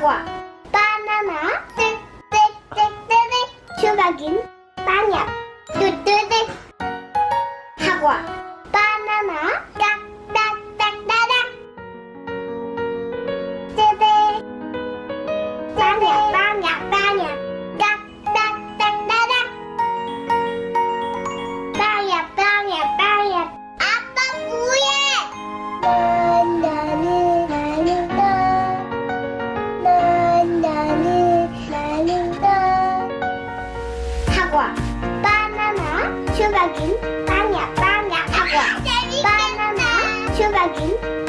사과 바나나? 땡땡땡땡 슈가긴 kín ba nhà ba nhà ba nhà. Ba nhà xuyên vàng kín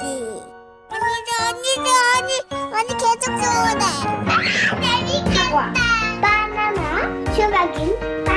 아니 아니 아니 언니 계속 좋아해. 재밌겠다. 바나나 추가김.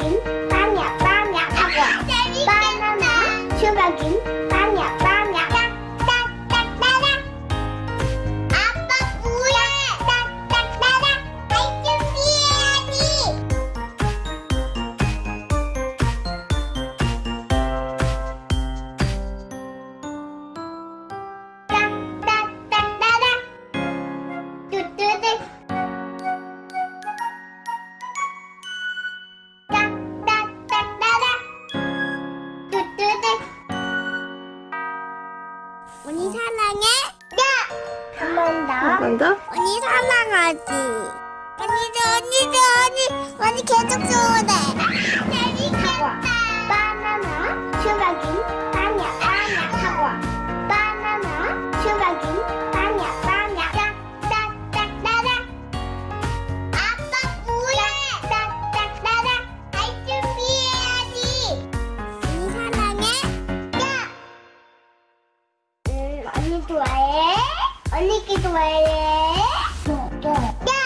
again. 간다? 언니 사랑하지. 언니도 언니도 언니 언니 계속 좋아해 재밌겠다 바나나 슈가긴 바냐 바냐 사과. 바나나 슈가긴 빵야 빵야. 딱딱딱따라. 아빠 뭐야 짝짝짜라. 알 준비해야지 언니 사랑해? 야. 음, 언니 좋아해? 언니끼도 말해. 네. 네.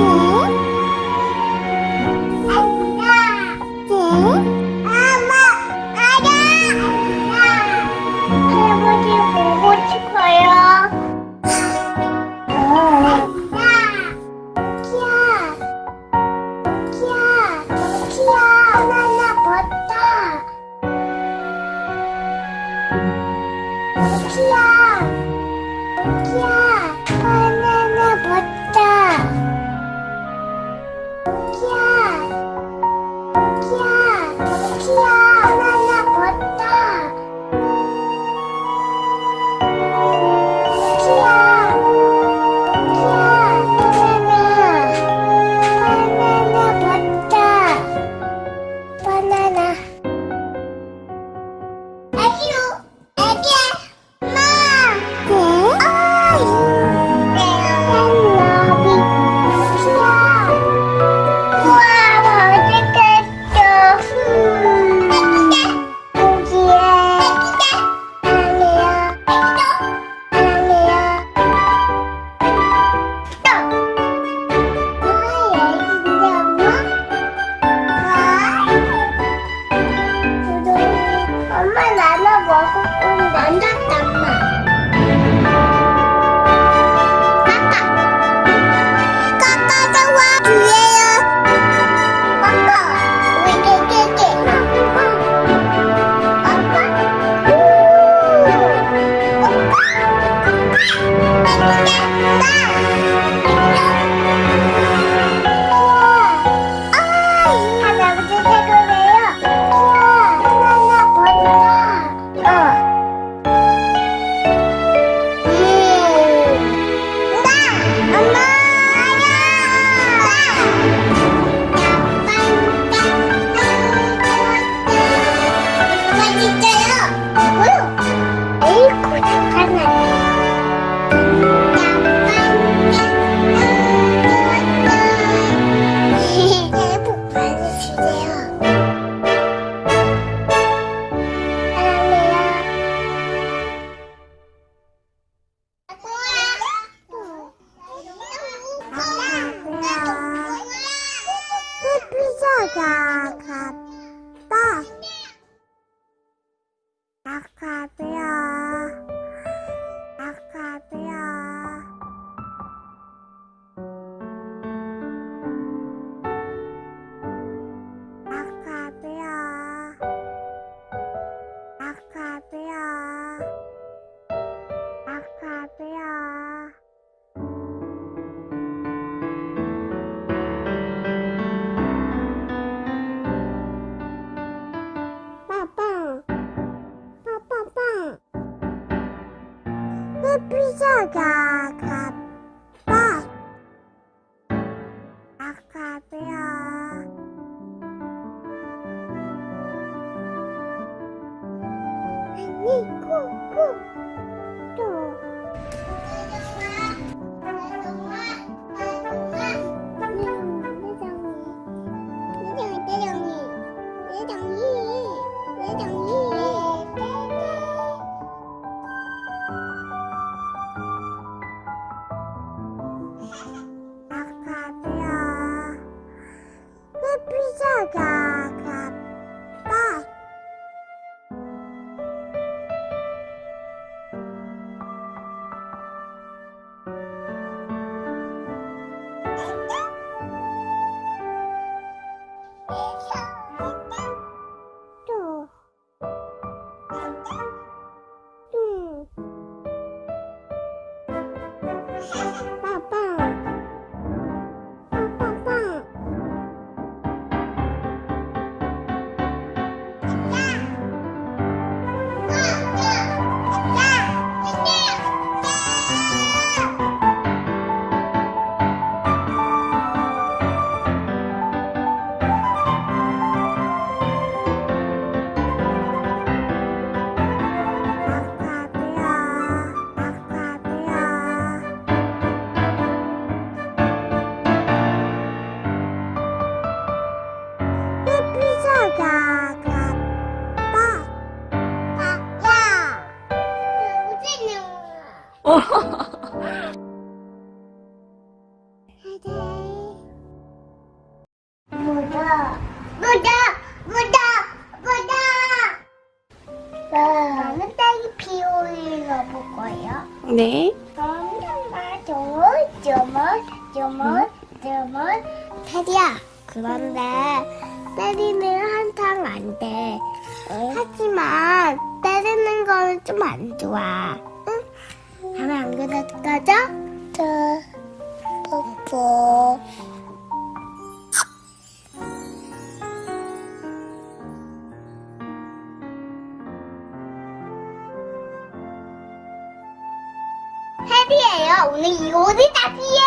Oh. 哦 뭐. 싶어. 해비예요. 오늘 이거 어디다 비요?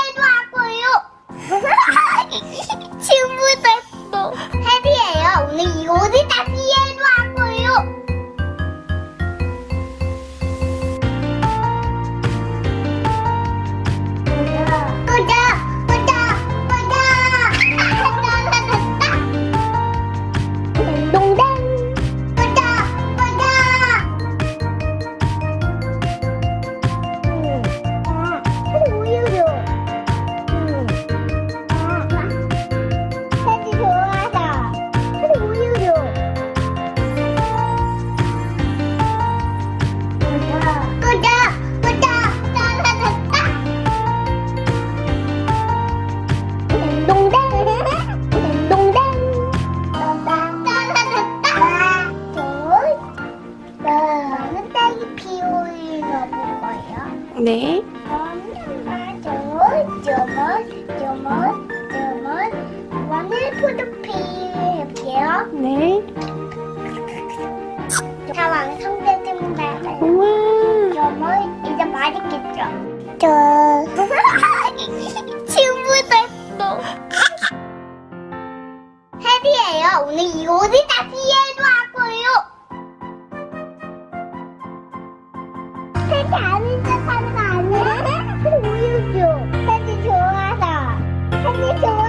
네. 포도피 해볼게요. 네. 다 완성됐습니다. 우와. 이제 맛있겠죠? 짠. 그렇게 아닌 척하는 거 아니야? 우유 줘. 편지 좋아서. 편지 좋아